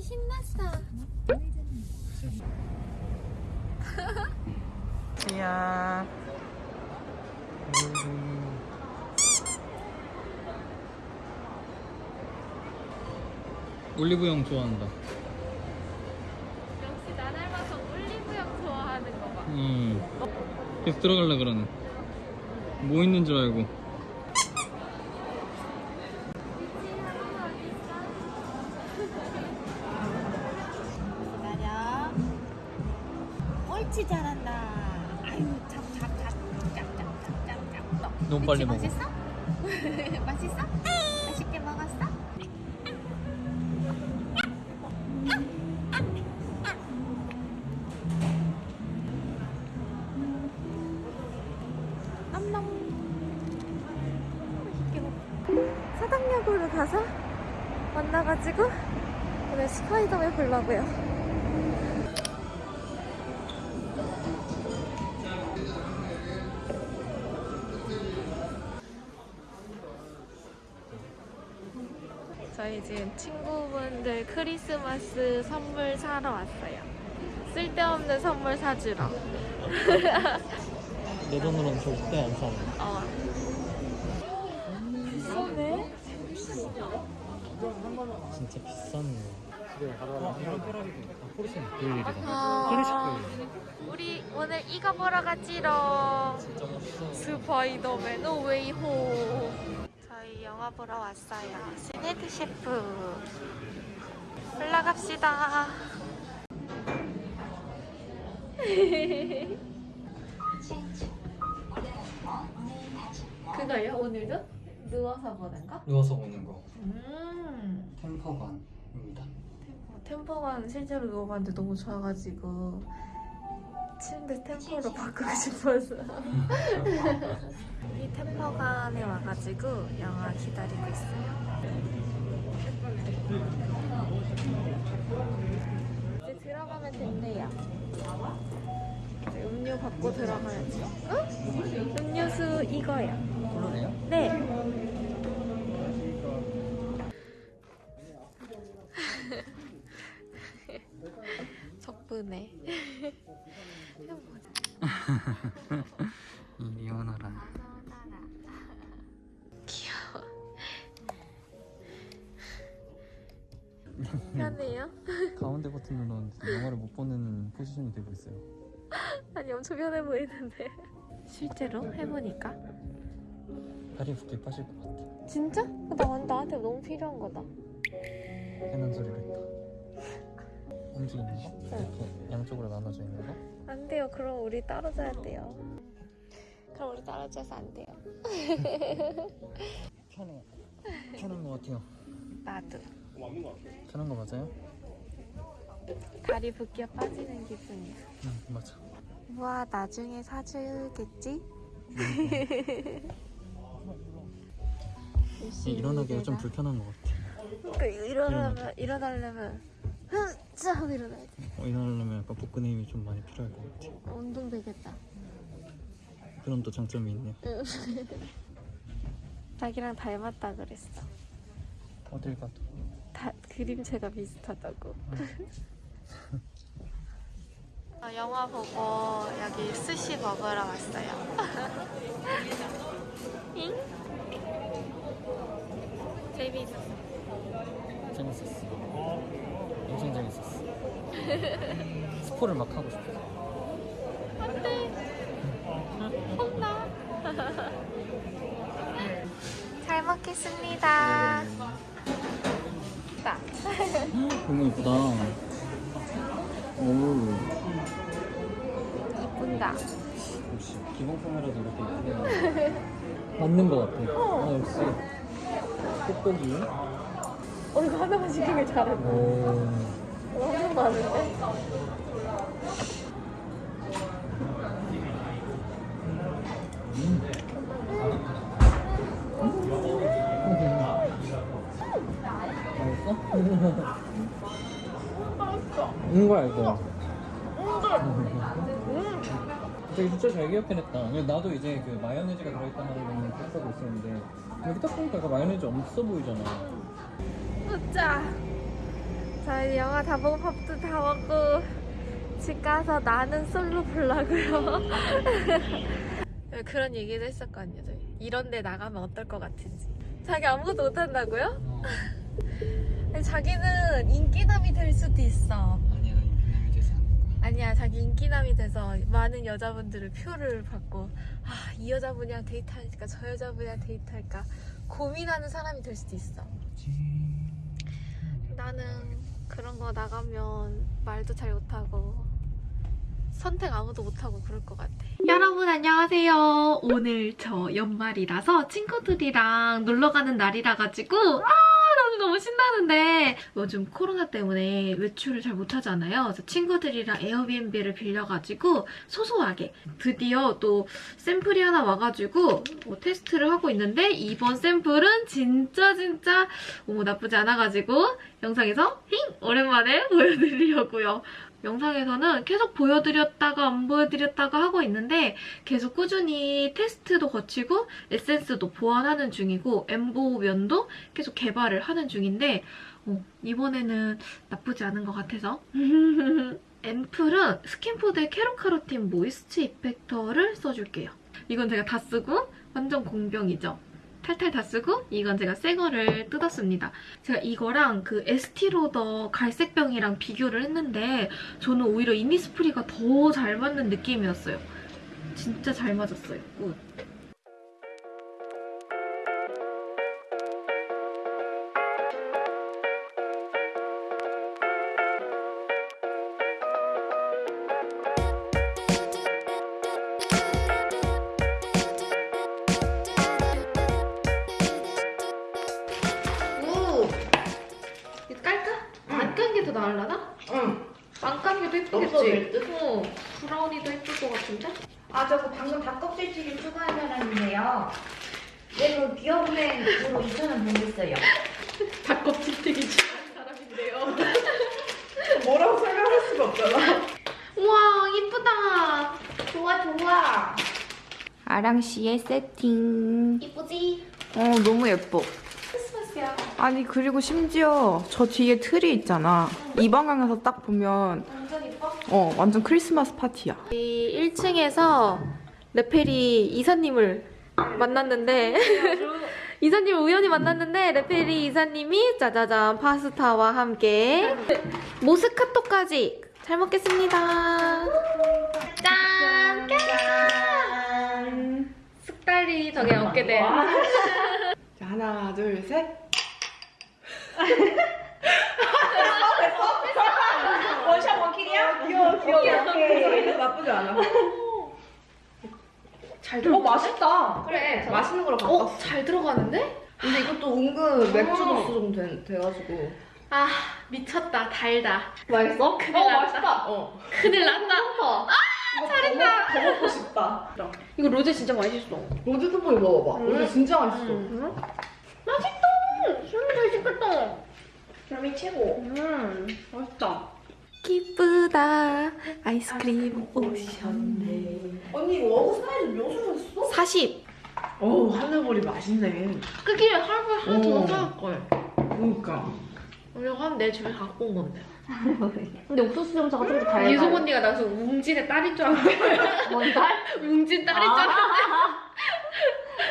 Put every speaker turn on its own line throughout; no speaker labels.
아기 신났어.
지야. 올리브영 좋아한다.
역시 나 닮아서 올리브영 좋아하는 거 봐.
음. 계속 들어갈라 그러네. 뭐 있는 줄 알고.
옳지 잘한다. 아유 잡잡 잡 잡 잡 잡 잡.
너무 빨리 먹어.
맛있어? 맛있어? 맛있게 먹었어? 사당역으로 가서 만나가지고 오늘 스파이더맨 보려고요. 지금 친구분들 크리스마스 선물 사러 왔어요. 쓸데없는 선물 사주러.
내 돈으로는 절대 안 사네.
어. 비싸네?
진짜 비싼 거. 아, 포르쉐는 그 일이다.
아.
포르쉐
우리 오늘 이거 보러
멋있어.
스파이더맨 노웨이홈. 저희 영화 보러 왔어요. 씨네드쉐프. 올라갑시다. 그거요 오늘도? 누워서 보는 거?
누워서 보는 거.
음.
템퍼관입니다.
템포가 실제로 누워봤는데 너무 좋아가지고 침대 템포로 바꾸고 싶어서. 이 템포관에 와가지고 영화 기다리고 있어요. 이제 들어가면 된대요. 음료 받고 들어가야지 응? 음료수 이거요.
그러네요?
네. 덕분에
이리 오너라.
귀여워 편해요?
가운데 버튼 눌렀는데 영화를 못 보는 포지션이 되고 있어요.
아니 엄청 편해 보이는데 실제로 해보니까
다리 붓게 빠질 것 같아.
진짜? 나, 나한테 너무 필요한 거다
해는 소리를 했다. 움직이는 거? 이렇게 양쪽으로 나눠져 있는 거?
안 돼요 그럼 우리 자야 돼요 그럼 우리 자서 안 돼요
편해. 편한 것 같아요.
나도
편한 거 맞아요?
다리 붓기가 빠지는 기분이야
응 맞아.
우와 나중에 사주겠지?
이 일어나기가 좀 불편한 것 같아.
그러니까 일어나면 일어나려면 흥 짜 하고 일어나야 돼
어, 일어나려면 약간 복근의 힘이 좀 많이 필요할 것 같아.
운동 되겠다
그런 또 장점이 있네요.
자기랑 닮았다 그랬어
어딜 가도.
다 그림체가 비슷하다고. 어, 영화 보고 여기 스시 먹으러 왔어요. 잉? 재미있었어.
재밌었어. 엄청 재밌었어. 스포를 막 하고 싶어.
안돼. 혼나. 잘 먹겠습니다. 나.
너무 예쁘다. 오,
이쁜다.
역시 기본 카메라도 이렇게. 맞는 것 같아. 아, 역시 뽁뽁이.
어 이거 하나만 시키길 잘했네.
오,
엄청 많은데?
맛있어? 응 거야 이거. 되게 진짜 잘 기억해냈다. 근데 나도 이제 그 마요네즈가 들어있다는 거는 기억하고 있었는데 여기 딱 보니까 그 마요네즈 없어 보이잖아.
웃자. 저희 영화 다 보고 밥도 다 먹고 집 가서 나는 솔로 보려고요. 그런 얘기도 했었거든요. 저희. 이런 데 나가면 어떨 것 같은지. 자기 아무것도 못한다고요?
어,
자기는 인기남이 될 수도 있어.
아니야 인기남이 되지 않을 거야.
아니야, 자기 인기남이 돼서 많은 여자분들의 표를 받고, 아, 이 여자분이랑 데이트할까, 저 여자분이랑 데이트할까, 고민하는 사람이 될 수도 있어. 나는 그런 거 나가면 말도 잘 못하고 선택 아무도 못하고 그럴 것 같아. 여러분 안녕하세요. 오늘 저 연말이라서 친구들이랑 놀러 가는 날이라 가지고 아 너무 신나는데 요즘 코로나 때문에 외출을 잘 못하잖아요. 그래서 친구들이랑 에어비앤비를 빌려가지고 소소하게 드디어 또 샘플이 하나 와가지고 뭐 테스트를 하고 있는데 이번 샘플은 진짜 진짜 뭐 나쁘지 않아가지고 영상에서 힝! 오랜만에 보여드리려고요. 영상에서는 계속 보여드렸다가 안 보여드렸다가 하고 있는데 계속 꾸준히 테스트도 거치고 에센스도 보완하는 중이고 엠보 면도 계속 개발을 하는 중인데 어, 이번에는 나쁘지 않은 것 같아서 앰플은 스킨푸드의 캐롯카로틴 모이스처 이펙터를 써줄게요. 이건 제가 다 쓰고 완전 공병이죠. 탈탈 다 쓰고 이건 제가 새 거를 뜯었습니다. 제가 이거랑 그 에스티로더 갈색병이랑 비교를 했는데 저는 오히려 이니스프리가 더 잘 맞는 느낌이었어요. 진짜 잘 맞았어요.
good.
예쁘겠지?
될 듯?
어, 브라운이도 예쁠 것 같은데?
아 저거 방금 닭껍질찌개 추가한 사람인데요. 얘는 기업은행으로 2,000원 보냈어요.
닭껍질튀기 좋아하는 사람인데요.
뭐라고 설명할 수가 없잖아.
우와, 이쁘다.
좋아 좋아. 아랑 씨의 세팅.
이쁘지?
어 너무 예뻐.
크리스마스야.
아니 그리고 심지어 저 뒤에 틀이 있잖아 이 방향에서 딱 보면
완전 이뻐?
어 완전 크리스마스 파티야
이 1층에서 레페리 이사님을 만났는데 이사님을 우연히 만났는데 레페리 이사님이 짜자잔 파스타와 함께 모스카토까지 잘 먹겠습니다. 짠!
짠.
쑥달이 저게 얻게 돼.
자 하나 둘셋
원샷 귀여워 오케이. 나쁘지 않아. 잘어 맛있다.
그래.
맛있는 거로 바꿨어.
어? 잘 들어가는데?
근데 이것도 은근 맥주
어.
도수 정도 돼, 돼가지고.
아 미쳤다 달다.
맛있어?
큰일
어
났다.
맛있다. 어.
큰일 났다.
이거 잘했다. 더, 먹고 싶다.
이거 로제 진짜 맛있어.
로즈 뚜껑이 먹어봐.
음.
로즈 진짜 맛있어.
음. 맛있다. 진짜 맛있겠다.
별미 최고.
음.
맛있다.
기쁘다. 아이스크림 오셨네.
언니 워그 사이즈 몇 수였어?
40.
오 하늘보리 맛있네
크기에 할부 하나 더
오.
사올 걸.
그러니까
우리가 하면 내 집에 갖고 온 건데.
근데 옥수수 점사가 좀더 달달해.
유성 언니가 나서 웅진의 딸인 줄 알았는데.
뭔 달?
웅진 딸인 줄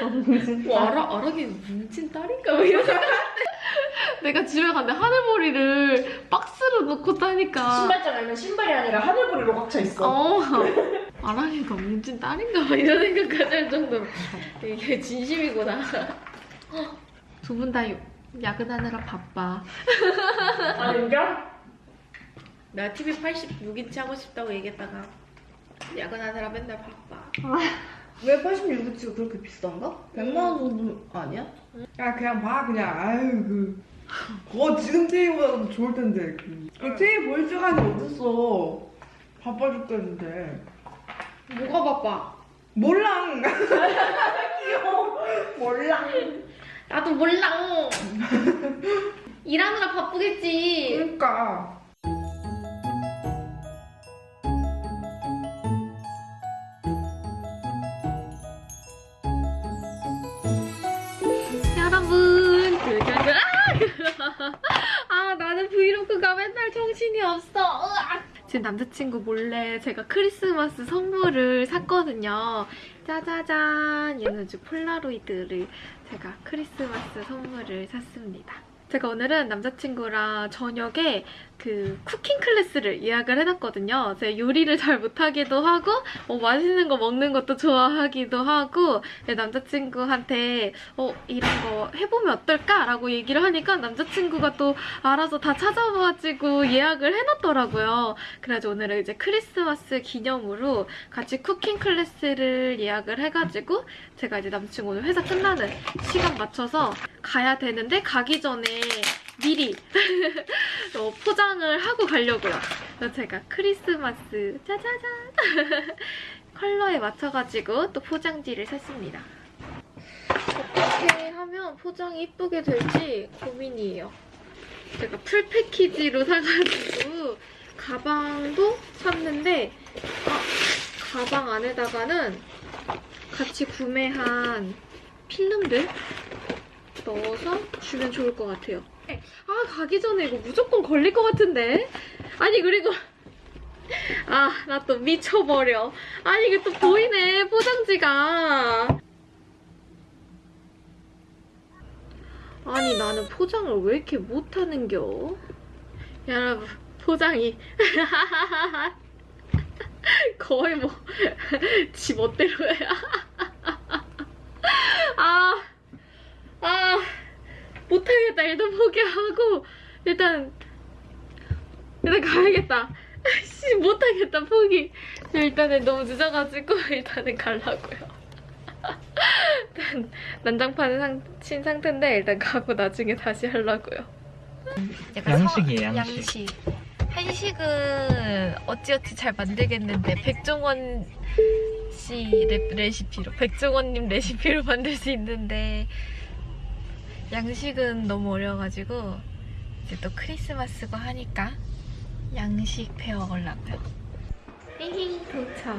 알았는데. 와, 알아, 알아기 뭉친 딸인가? 뭐 이런 내가 집에 갔는데 하늘보리를 박스로 넣고 타니까.
신발장 알면 신발이 아니라 하늘보리로 꽉차 있어.
어. 아랑이가 뭉친 딸인가? 봐 이런 생각까지 할 정도로. 이게 진심이구나. 두 분 다 야근하느라 바빠.
아닌가?
내가 TV 86인치 하고 싶다고 얘기했다가 야근하느라 맨날 바빠.
왜 86인치가 그렇게 비싼가? 100만 원 정도 아니야?
야 그냥 봐 그냥 아유 그 그거 지금 테이보다 좋을 텐데 그, 그 테이 볼 시간이 어딨어 바빠 죽겠는데
뭐가 바빠?
몰랑
귀여워. 몰라.
나도 몰라. 일하느라 바쁘겠지.
그러니까
브이로그가 맨날 정신이 없어. 으악! 지금 남자친구 몰래 제가 크리스마스 선물을 샀거든요. 짜자잔! 얘는 아주 폴라로이드를 제가 크리스마스 선물을 샀습니다. 제가 오늘은 남자친구랑 저녁에 그 cooking class를 예약을 해놨거든요. 제가 요리를 잘 못하기도 하고 뭐 맛있는 거 먹는 것도 좋아하기도 하고 네, 남자친구한테 어 이런 거 해보면 어떨까 라고 얘기를 하니까 남자친구가 또 알아서 다 찾아봐가지고 예약을 해놨더라고요. 그래가지고 오늘은 이제 크리스마스 기념으로 같이 cooking class를 예약을 해가지고 제가 이제 남자친구 오늘 회사 끝나는 시간 맞춰서 가야 되는데 가기 전에 미리 어, 포장을 하고 가려고요. 제가 크리스마스 짜자잔 컬러에 맞춰가지고 또 포장지를 샀습니다. 어떻게 하면 포장이 이쁘게 될지 고민이에요. 제가 풀 패키지로 사가지고 가방도 샀는데 아, 가방 안에다가는 같이 구매한 필름들 넣어서 주면 좋을 것 같아요. 아 가기 전에 이거 무조건 걸릴 것 같은데? 아니 그리고 아 나 또 미쳐버려. 아니 이게 또 보이네 포장지가. 아니 나는 포장을 왜 이렇게 못하는겨? 여러분 포장이. 거의 뭐 지 멋대로야. 아 아, 못하겠다. 일단 포기하고 일단 일단 가야겠다. 씨 못하겠다. 포기. 일단은 너무 늦어가지고 일단은 가려고요. 일단 난장판을 상, 친 상태인데 일단 가고 나중에 다시 하려고요.
양식이에요, 양식.
양식. 한식은 어찌어찌 잘 만들겠는데 백종원 씨 레, 레시피로 백종원님 레시피로 만들 수 있는데 양식은 너무 어려워가지고 이제 또 크리스마스고 하니까 양식 배워보려고요. 히히 도착.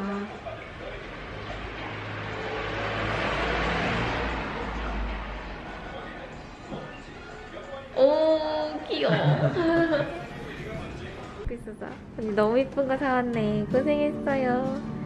오 귀여워. 있어서 언니 너무 이쁜 거 사왔네. 고생했어요.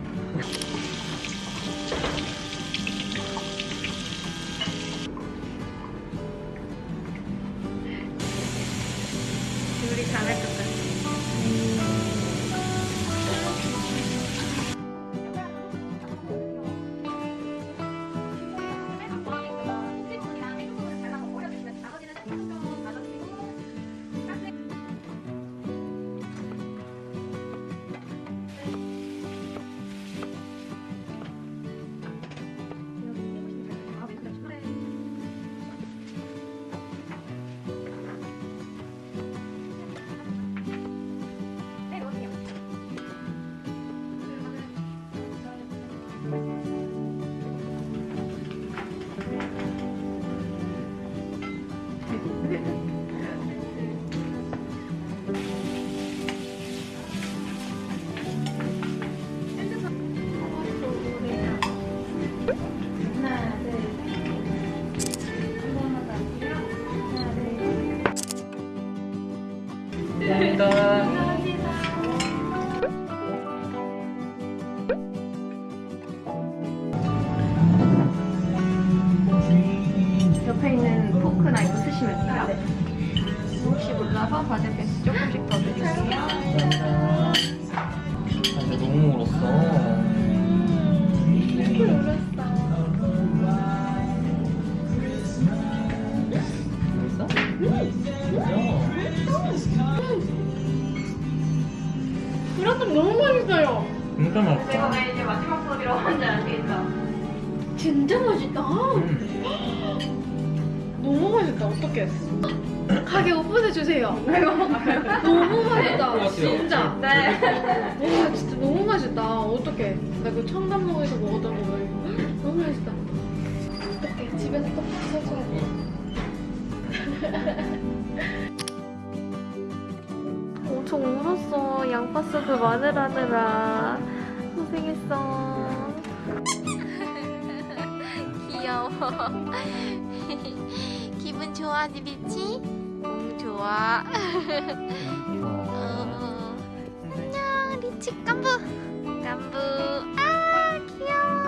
너무
맛있어요.
진짜 맛있다.
이제 마지막 안 되겠다.
진짜 맛있다.
음.
너무 맛있다. 어떡해. 가게 오픈해 주세요. 너무 맛있다.
같아요.
진짜.
네.
와 진짜 너무 맛있다. 어떡해. 나 이거 청담동에서 먹었던 거 너무 맛있다. 어떡해. 집에서 떡볶이 사줘야 돼. 엄청 울었어. 양파스프 마늘하느라. 고생했어. 귀여워. 기분 좋아 니비치? 너무 좋아.
어,
안녕 리치 깐부. 깐부. 아 귀여워.